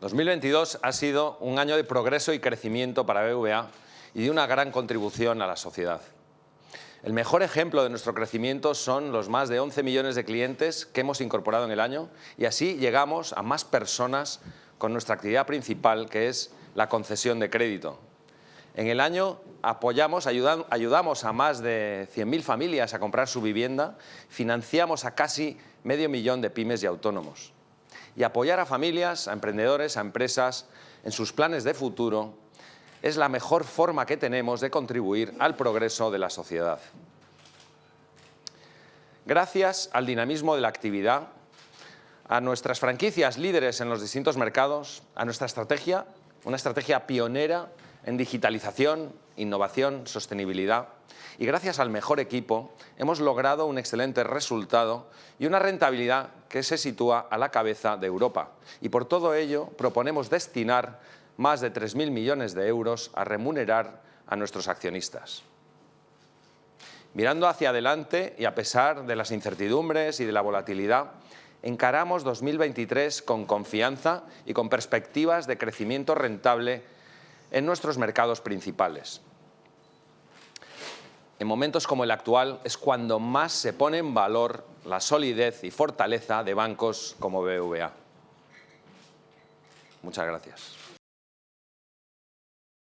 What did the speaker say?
2022 ha sido un año de progreso y crecimiento para BVA y de una gran contribución a la sociedad. El mejor ejemplo de nuestro crecimiento son los más de 11 millones de clientes que hemos incorporado en el año y así llegamos a más personas con nuestra actividad principal que es la concesión de crédito. En el año apoyamos, ayudamos a más de 100.000 familias a comprar su vivienda, financiamos a casi medio millón de pymes y autónomos y apoyar a familias, a emprendedores, a empresas en sus planes de futuro es la mejor forma que tenemos de contribuir al progreso de la sociedad. Gracias al dinamismo de la actividad, a nuestras franquicias líderes en los distintos mercados, a nuestra estrategia, una estrategia pionera en digitalización, innovación, sostenibilidad, y gracias al mejor equipo hemos logrado un excelente resultado y una rentabilidad que se sitúa a la cabeza de Europa. Y por todo ello proponemos destinar más de 3.000 millones de euros a remunerar a nuestros accionistas. Mirando hacia adelante y a pesar de las incertidumbres y de la volatilidad, encaramos 2023 con confianza y con perspectivas de crecimiento rentable en nuestros mercados principales. En momentos como el actual es cuando más se pone en valor la solidez y fortaleza de bancos como BVA. Muchas gracias.